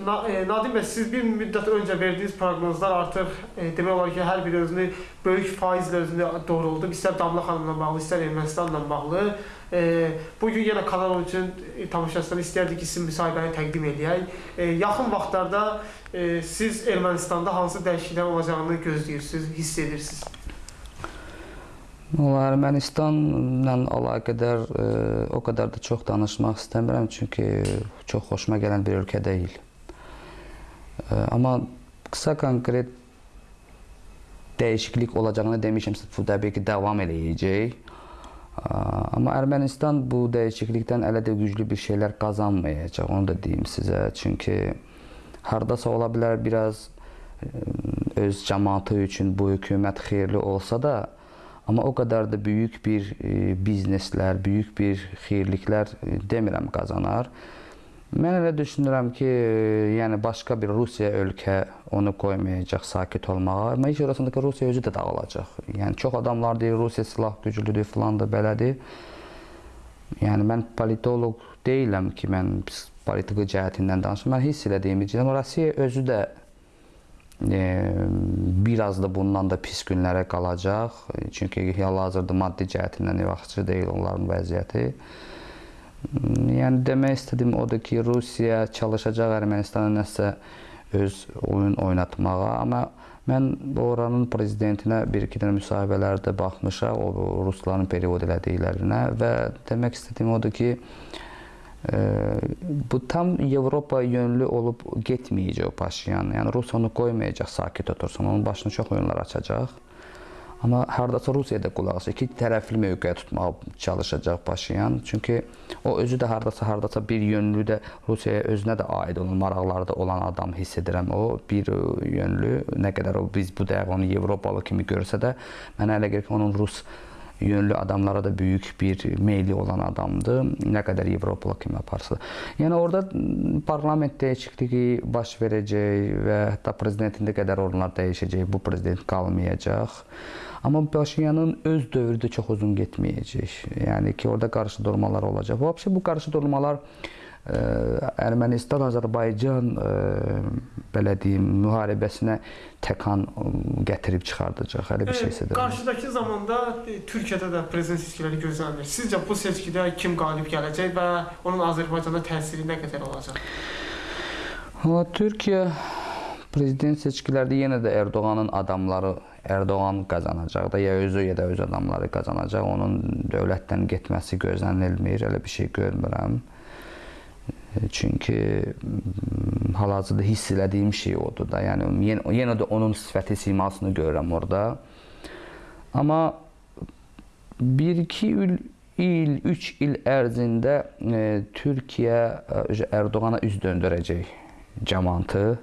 E, Nadim bəy, siz bir müddət öncə verdiyiniz proqnozlar artıq e, demək olar ki, hər biri özünü böyük faizlə özünü doğruldu. İstər Damla xanımla bağlı, istər Ermənistanla bağlı. E, bu gün yenə kanal üçün e, tamaşaçılara istərdik ki, sizin müsahibəni təqdim edək. E, yaxın vaxtlarda e, siz Ermənistanda hansı dəyişikliklər olacağını gözləyirsiniz, hiss edirsiniz? Valla Ermənistanla əlaqədar e, o qədər də çox danışmaq istəmirəm çünki çox xoşuma gələn bir ölkə deyil. Amma qısa konkret dəyişiklik olacağını demişəmsə, bu təbii ki, davam eləyəcək. Amma Ermənistan bu dəyişiklikdən elə də güclü bir şeylər qazanmayacaq, onu da deyim sizə. Çünki hardasa ola bilər biraz e, öz cəmaatı üçün bu hökumət xeyirli olsa da, Amma o qədər də böyük bir e, bizneslər, böyük bir xeyirliklər e, demirəm qazanar. Mən elə düşünürəm ki, yəni başqa bir Rusiya ölkə onu qoymayacaq sakit olmağa. Amma iş orasında ki, Rusiya özü də dağılacaq. Yəni çox adamlar deyir Rusiya silah güclüdür, filan da belədir. Yəni mən politoloq deyiləm ki, mən politiki cəhətindən danışım. Mən hiss elədiyimi deyirəm. Rusiya özü də e, biraz da bundan da pis günlərə qalacaq. Çünki hal-hazırda maddi cəhətindən yaxşı deyil onların vəziyyəti. Yəni demək istədiyim odur ki, Rusiya çalışacaq Ermənistana nəsə öz oyun oynatmağa, amma mən oranın prezidentinə bir-iki dənə müsahibələrdə baxmışam, o rusların period elədiklərinə və demək istədiyim odur ki, e, bu tam Avropa yönlü olub getməyəcək o Paşinyan. Yəni Rusiya onu qoymayacaq sakit otursun. Onun başına çox oyunlar açacaq. Amma hardasa Rusiyada qulaq asır. İki tərəfli mövqe tutmağa çalışacaq Paşinyan. Çünki o özü də hardasa hardasa bir yönlü də Rusiyaya özünə də aid olan maraqlarda olan adam hiss edirəm. O bir yönlü nə qədər o biz bu dəqiqə onu Avropalı kimi görsə də mənə elə gəlir ki, onun Rus yönlü adamlara da böyük bir meyli olan adamdır. Nə qədər Avropalı kimi aparsa. Yəni orada parlament dəyişikliyi baş verəcək və hətta prezidentin də qədər onlar dəyişəcək. Bu prezident qalmayacaq. Amma Paşinyanın öz dövrü də çox uzun getməyəcək. Yəni ki, orada qarşıdurmalar olacaq. Vəbsə bu qarşıdurmalar ə, Ermənistan, Azərbaycan ə, belə deyim, müharibəsinə təkan ə, gətirib çıxardacaq. Elə bir şey isə deyil. Qarşıdakı zamanda e, Türkiyədə də prezident seçkiləri gözlənilir. Sizcə bu seçkidə kim qalib gələcək və onun Azərbaycana təsiri nə qədər olacaq? Valla Türkiyə prezident seçkilərdə yenə də Erdoğanın adamları Erdoğan qazanacaq da ya özü ya da öz adamları qazanacaq. Onun dövlətdən getməsi gözlənilmir. Elə bir şey görmürəm. Çünki hal-hazırda hiss elədiyim şey odur da. Yəni yenə, yenə də onun sifəti, simasını görürəm orada. Amma 1-2 il il, 3 il ərzində e, Türkiyə Erdoğana üz döndürəcək cəmaatı.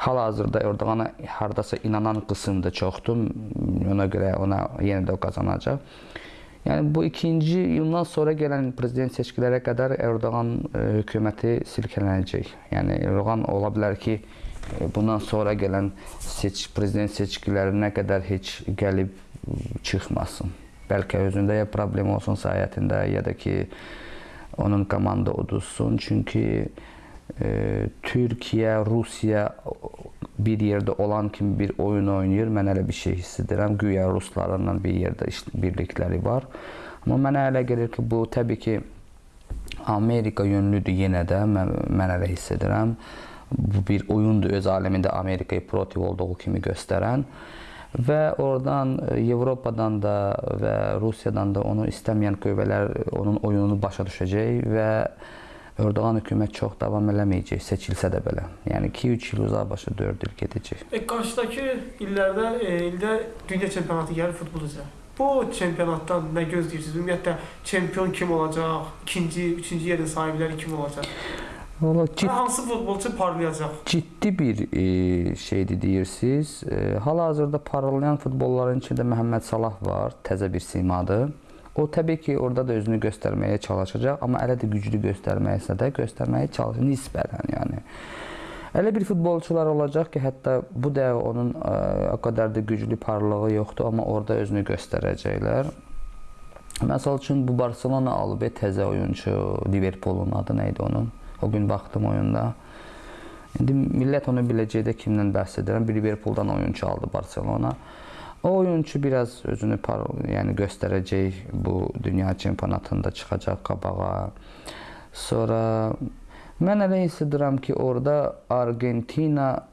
Hal-hazırda Erdoğana hardasa inanan qism də çoxdur. Ona görə ona yenə də o qazanacaq. Yəni bu ikinci yıldan sonra gələn prezident seçkilərə qədər Erdoğan e, hökuməti silkələnəcək. Yəni Erdoğan ola bilər ki, e, bundan sonra gələn seç prezident seçkilərinə qədər heç gəlib çıxmasın. Bəlkə özündə ya problem olsun sahəsində ya da ki onun komanda uduzsun. Çünki e, Türkiyə, Rusiya bir yerdə olan kimi bir oyun oynayır. Mən elə bir şey hiss edirəm. Güya ruslarla bir yerdə iş birlikləri var. Amma mənə elə gəlir ki, bu təbii ki Amerika yönlüdür yenə də mən, mən elə hiss edirəm. Bu bir oyundur öz aləmində Amerikaya protiv olduğu kimi göstərən və oradan Avropadan da və Rusiyadan da onu istəməyən qüvvələr onun oyununu başa düşəcək və Erdoğan hökumət çox davam eləməyəcək, seçilsə də belə. Yəni 2-3 il uzaq başa 4 il gedəcək. E, qarşıdakı illərdə e, ildə dünya çempionatı gəlir futbol üzrə. Bu çempionatdan nə gözləyirsiniz? Ümumiyyətlə çempion kim olacaq? İkinci, üçüncü yerin sahibləri kim olacaq? Valla Cid hansı futbolçu parlayacaq? ciddi bir e, şeydir deyirsiniz. E, Hal-hazırda parlayan futbolların içində Məhəmməd Salah var, təzə bir simadır. O təbii ki, orada da özünü göstərməyə çalışacaq, amma elə də güclü göstərməyəsə də göstərməyə çalışır nisbətən, yəni. Elə bir futbolçular olacaq ki, hətta bu da onun ə, o qədər də güclü parlağı yoxdur, amma orada özünü göstərəcəklər. Məsəl üçün bu Barselona alıb təzə oyunçu, Liverpoolun adı nə idi onun? O gün baxdım oyunda. İndi millət onu biləcəkdə kimdən bəhs edirəm? Liverpooldan oyunçu aldı Barselona. O oyunçu biraz özünü yəni göstərəcək bu dünya çempionatında çıxacaq qabağa. Sonra mən elə hiss edirəm ki, orada Argentina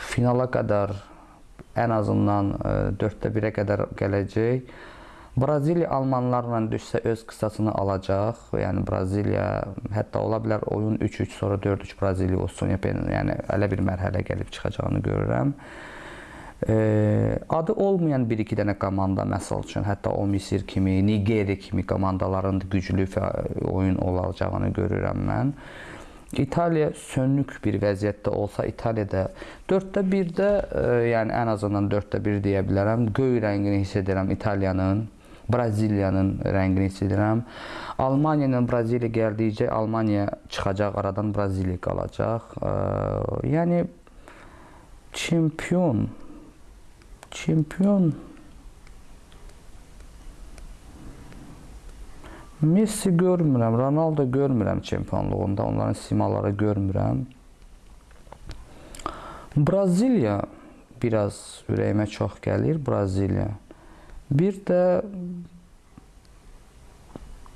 finala qədər ən azından 4də 1-ə qədər gələcək. Braziliya almanlarla düşsə öz qısasını alacaq. Yəni Braziliya hətta ola bilər oyun 3-3 sonra 4-3 Braziliya olsun. Yəni elə bir mərhələ gəlib çıxacağını görürəm. Adı olmayan 1-2 dənə komanda məsəl üçün hətta o Misir kimi, Nigeriya kimi komandaların da güclü oyun olacağını görürəm mən. İtaliya sönük bir vəziyyətdə olsa, İtaliyada 4də 1-də, e, yəni ən azından 4də 1 deyə bilərəm. Göy rəngini hiss edirəm İtaliyanın, Braziliyanın rəngini hiss edirəm. Almaniya ilə Braziliya gəldikcə Almaniya çıxacaq aradan, Braziliya qalacaq. Yəni çempion çempion Messi görmürəm, Ronaldo görmürəm çempionluğunda, onların simaları görmürəm. Braziliya biraz ürəyimə çox gəlir, Braziliya. Bir də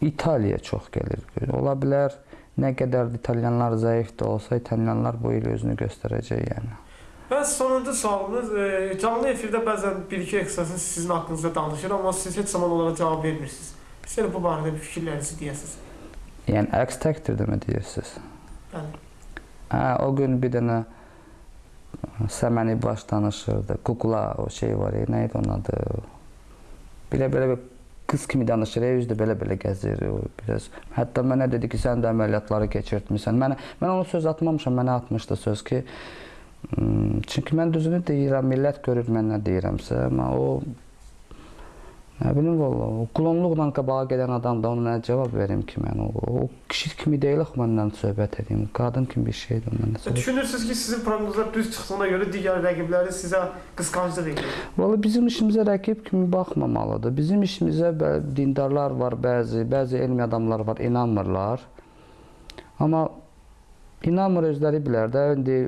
İtaliya çox gəlir. Ola bilər nə qədər də italyanlar zəif də olsa, italyanlar bu il özünü göstərəcək yəni. Və sonuncu sualımız, e, canlı efirdə bəzən bir-iki ekspertin sizin haqqınızda danışır, amma siz heç zaman onlara cavab vermirsiniz. Sizin bu barədə bir fikirlərinizi deyəsiniz. Yəni əks təqdirdə mi deyirsiniz? Bəli. Hə, o gün bir dənə Səməni baş danışırdı. Kukla o şey var, ya, nə idi onun adı? Belə-belə bir qız kimi danışır, üzdə belə-belə gəzir. O biraz. Hətta mənə dedi ki, sən də əməliyyatları keçirtmisən. Mənə mən ona söz atmamışam, mənə atmışdı söz ki, çünki mən düzünü deyirəm, millət görür mən nə deyirəmsə, amma o Nə bilim valla, o klonluqla qabağa gedən adam da ona nə cavab verim ki mən o, o kişi kimi deyil axı məndən söhbət edeyim. Qadın kimi bir şeydir məndən söhbət. Düşünürsünüz ki, sizin proqnozlar düz çıxdığına görə digər rəqibləriniz sizə qısqanclıq edir. Valla bizim işimizə rəqib kimi baxmamalıdır. Bizim işimizə dindarlar var bəzi, bəzi elmi adamlar var, inanmırlar. Amma inanmır özləri bilər də. İndi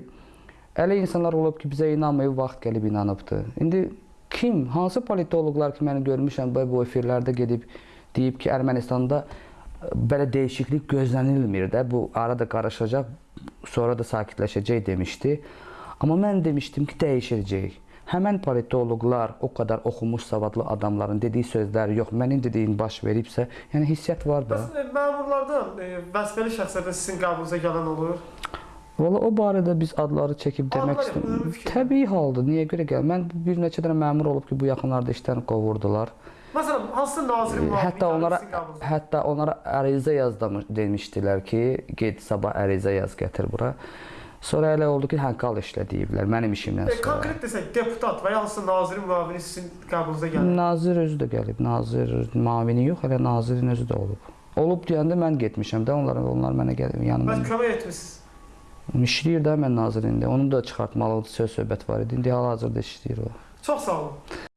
elə insanlar olub ki, bizə inanmayıb, vaxt gəlib inanıbdı. İndi kim, hansı politoloqlar ki, məni görmüşəm bu, efirlərdə gedib deyib ki, Ermənistanda ə, belə dəyişiklik gözlənilmir də, bu arada qarışacaq, sonra da sakitləşəcək demişdi. Amma mən demişdim ki, dəyişəcək. Həmən politoloqlar, o qədər oxumuş, savadlı adamların dediyi sözlər yox, mənim dediyim baş veribsə, yəni hissiyat var da. Bəs e, məmurlardan, e, vəzifəli şəxslərdən sizin qabınıza gələn olur? Valla o barədə biz adları çəkib demək istəmirəm. Təbii haldır. Niyə görə gəl? Mən bir neçə dənə məmur olub ki, bu yaxınlarda işdən qovurdular. Məsələn, hansı nazirin müavini Hətta gəlib onlara hətta onlara ərizə yazdım demişdilər ki, get sabah ərizə yaz gətir bura. Sonra elə oldu ki, hə qal işlə deyiblər mənim işimdən E, sonra. konkret desək, deputat və ya hansı nazirin müavini sizin qabınıza gəlir? Nazir özü də gəlib. Nazir mavini yox, elə nazirin özü də olub. Olub deyəndə mən getmişəm də onlara onlar mənə gəlib yanıma. Bəs kömək etmisiniz. İşləyir də mən nazirində. Onu da çıxartmalı söz söhbət var idi. İndi hal-hazırda işləyir o. Çox sağ olun.